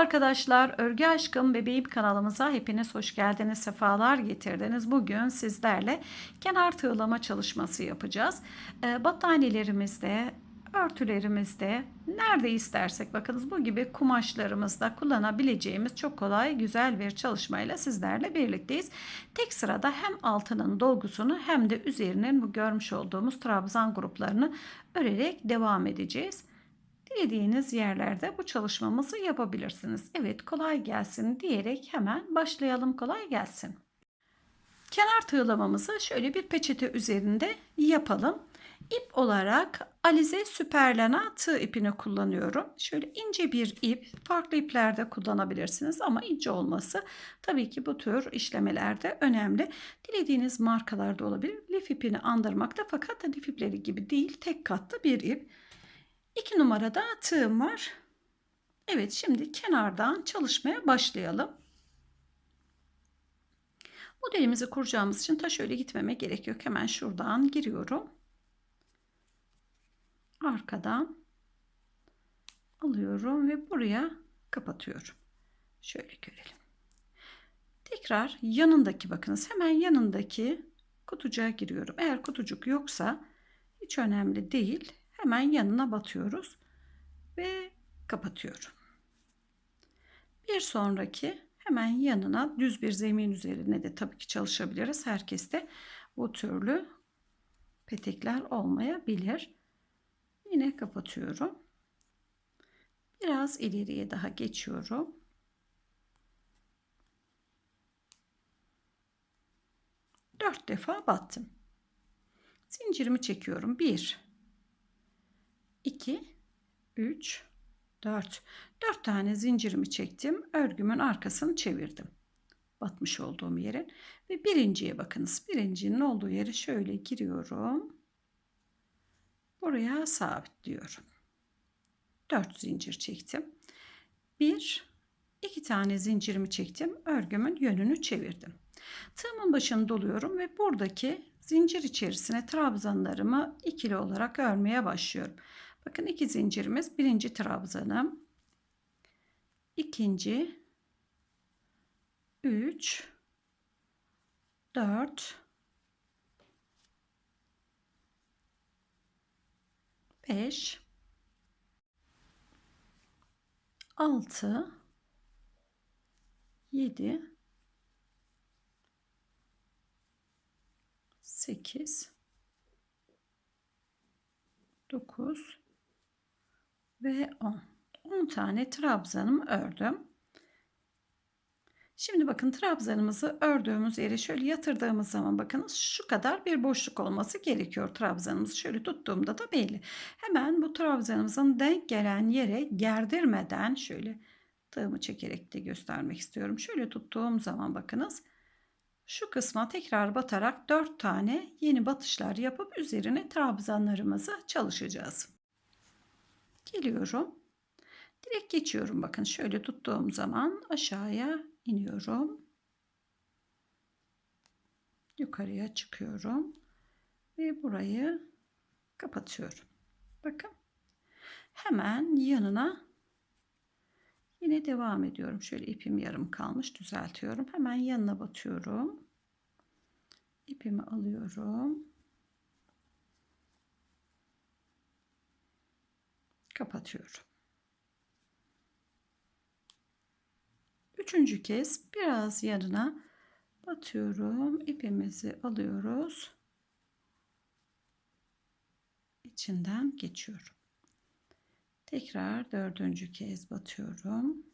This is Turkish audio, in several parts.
arkadaşlar, Örgü Aşkım Bebeğim kanalımıza hepiniz hoş geldiniz, sefalar getirdiniz. Bugün sizlerle kenar tığlama çalışması yapacağız. Ee, battaniyelerimizde, örtülerimizde, nerede istersek bakınız bu gibi kumaşlarımızda kullanabileceğimiz çok kolay, güzel bir çalışmayla sizlerle birlikteyiz. Tek sırada hem altının dolgusunu hem de üzerinin bu görmüş olduğumuz trabzan gruplarını örerek devam edeceğiz. Dilediğiniz yerlerde bu çalışmamızı yapabilirsiniz. Evet kolay gelsin diyerek hemen başlayalım kolay gelsin. Kenar tığlamamızı şöyle bir peçete üzerinde yapalım. İp olarak Alize Süperlana tığ ipini kullanıyorum. Şöyle ince bir ip, farklı iplerde kullanabilirsiniz ama ince olması tabii ki bu tür işlemelerde önemli. Dilediğiniz markalarda olabilir. Lif ipini andırmakta fakat lif ipleri gibi değil, tek katlı bir ip. 2 numarada tığım var. Evet şimdi kenardan çalışmaya başlayalım. Modelimizi kuracağımız için ta şöyle gitmeme gerek yok. Hemen şuradan giriyorum. Arkadan alıyorum ve buraya kapatıyorum. Şöyle görelim. Tekrar yanındaki bakınız hemen yanındaki kutucuğa giriyorum. Eğer kutucuk yoksa hiç önemli değil hemen yanına batıyoruz ve kapatıyorum. Bir sonraki hemen yanına düz bir zemin üzerine de tabii ki çalışabiliriz. Herkeste bu türlü petekler olmayabilir. Yine kapatıyorum. Biraz ileriye daha geçiyorum. Dört defa battım. Zincirimi çekiyorum. Bir, 2 3 4 4 tane zincirimi çektim. Örgümün arkasını çevirdim. Batmış olduğum yerin ve birinciye bakınız. Birincinin olduğu yere şöyle giriyorum. Buraya sabitliyorum. 4 zincir çektim. 1 2 tane zincirimi çektim. Örgümün yönünü çevirdim. Tığımın başını doluyorum ve buradaki zincir içerisine trabzanlarımı ikili olarak örmeye başlıyorum. Bakın iki zincirimiz. Birinci trabzanım. ikinci, üç, dört, beş, altı, yedi, sekiz, dokuz, ve 10. 10 tane trabzanımı ördüm. Şimdi bakın trabzanımızı ördüğümüz yere şöyle yatırdığımız zaman bakınız şu kadar bir boşluk olması gerekiyor trabzanımızı. Şöyle tuttuğumda da belli. Hemen bu trabzanımızın denk gelen yere gerdirmeden şöyle tığımı çekerek de göstermek istiyorum. Şöyle tuttuğum zaman bakınız şu kısma tekrar batarak 4 tane yeni batışlar yapıp üzerine trabzanlarımızı çalışacağız. Geliyorum. Direkt geçiyorum. Bakın şöyle tuttuğum zaman aşağıya iniyorum. Yukarıya çıkıyorum. Ve burayı kapatıyorum. Bakın. Hemen yanına yine devam ediyorum. Şöyle ipim yarım kalmış. Düzeltiyorum. Hemen yanına batıyorum. İpimi alıyorum. Kapatıyorum. Üçüncü kez biraz yanına batıyorum. İpimizi alıyoruz. İçinden geçiyorum. Tekrar dördüncü kez batıyorum.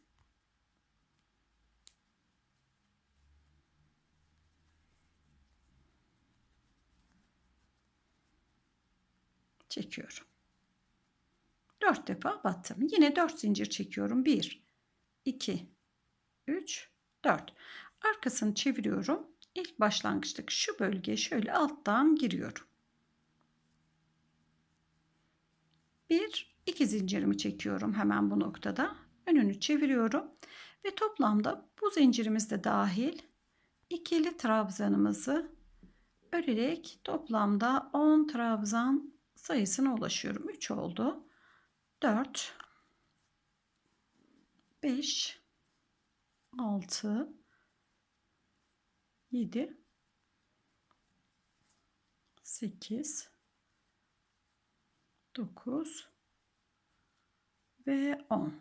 Çekiyorum. 4 defa battım. Yine 4 zincir çekiyorum. 1, 2, 3, 4. Arkasını çeviriyorum. İlk başlangıçtaki şu bölgeye şöyle alttan giriyorum. 1, 2 zincirimi çekiyorum hemen bu noktada. Önünü çeviriyorum. Ve toplamda bu zincirimiz de dahil ikili trabzanımızı örerek toplamda 10 trabzan sayısına ulaşıyorum. 3 oldu. 4 5 6 7 8 9 ve 10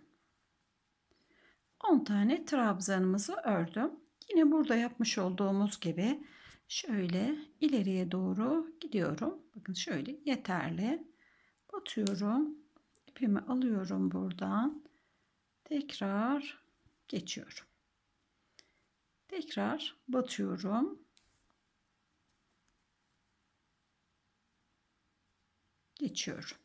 10 tane trabzanımızı ördüm. Yine burada yapmış olduğumuz gibi şöyle ileriye doğru gidiyorum. Bakın şöyle yeterli. Batıyorum. İpimi alıyorum buradan. Tekrar geçiyorum. Tekrar batıyorum. Geçiyorum.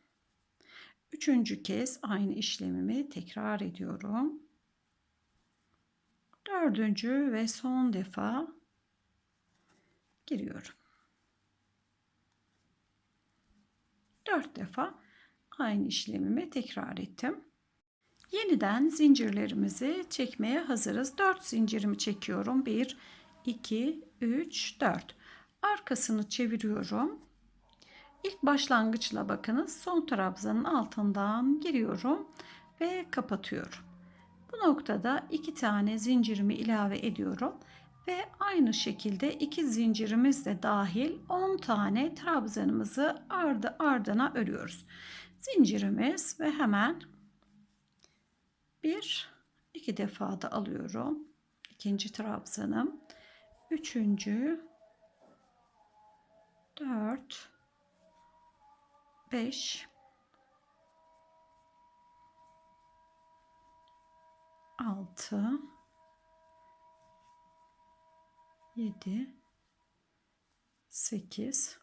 Üçüncü kez aynı işlemimi tekrar ediyorum. Dördüncü ve son defa giriyorum. Dört defa aynı işlemimi tekrar ettim. Yeniden zincirlerimizi çekmeye hazırız. 4 zincirimi çekiyorum. 1, 2, 3, 4. Arkasını çeviriyorum. İlk başlangıçla bakınız. Son trabzanın altından giriyorum ve kapatıyorum. Bu noktada iki tane zincirimi ilave ediyorum ve aynı şekilde iki zincirimiz de dahil 10 tane trabzanımızı ardı ardına örüyoruz. Zincirimiz ve hemen bir iki defa da alıyorum. İkinci trabzanım. Üçüncü dört beş altı yedi sekiz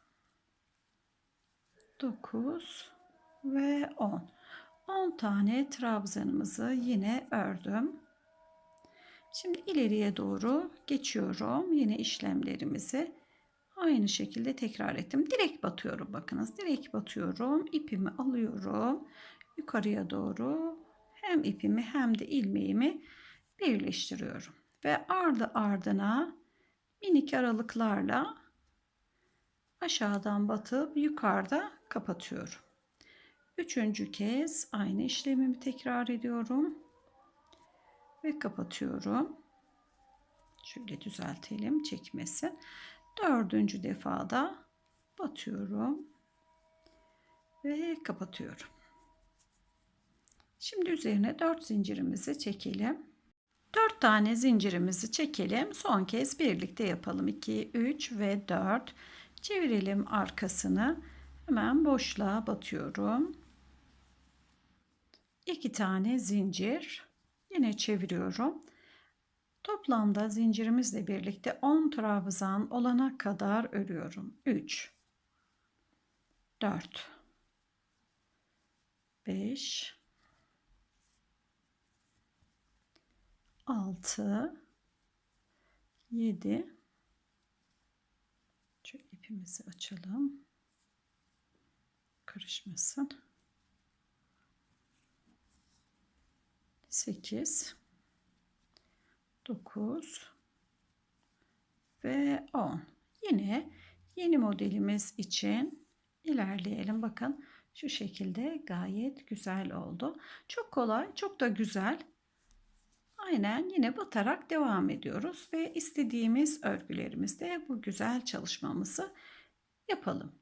dokuz ve on. 10 tane trabzanımızı yine ördüm. Şimdi ileriye doğru geçiyorum. Yine işlemlerimizi aynı şekilde tekrar ettim. Direkt batıyorum bakınız. Direkt batıyorum. İpimi alıyorum. Yukarıya doğru hem ipimi hem de ilmeğimi birleştiriyorum. Ve ardı ardına minik aralıklarla aşağıdan batıp yukarıda kapatıyorum. Üçüncü kez aynı işlemimi tekrar ediyorum. Ve kapatıyorum. Şöyle düzeltelim çekmesin. Dördüncü defada batıyorum. Ve kapatıyorum. Şimdi üzerine dört zincirimizi çekelim. Dört tane zincirimizi çekelim. Son kez birlikte yapalım. 2, 3 ve 4. Çevirelim arkasını. Hemen boşluğa batıyorum. 2 tane zincir yine çeviriyorum. Toplamda zincirimizle birlikte 10 trabzan olana kadar örüyorum. 3 4 5 6 7 Şöyle ipimizi açalım. Karışmasın. 8 9 ve 10 yine yeni modelimiz için ilerleyelim. Bakın şu şekilde gayet güzel oldu. Çok kolay çok da güzel. Aynen yine batarak devam ediyoruz ve istediğimiz örgülerimizde bu güzel çalışmamızı yapalım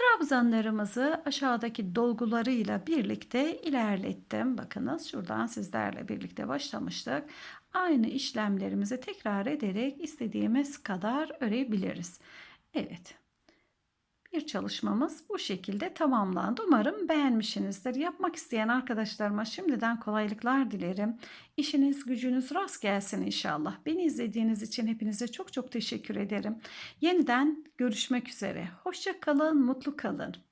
Trabzanlarımızı aşağıdaki dolgularıyla birlikte ilerlettim. Bakınız şuradan sizlerle birlikte başlamıştık. Aynı işlemlerimizi tekrar ederek istediğimiz kadar örebiliriz. Evet. Bir çalışmamız bu şekilde tamamlandı. Umarım beğenmişsinizdir. Yapmak isteyen arkadaşlarıma şimdiden kolaylıklar dilerim. İşiniz gücünüz rast gelsin inşallah. Beni izlediğiniz için hepinize çok çok teşekkür ederim. Yeniden görüşmek üzere. Hoşça kalın, mutlu kalın.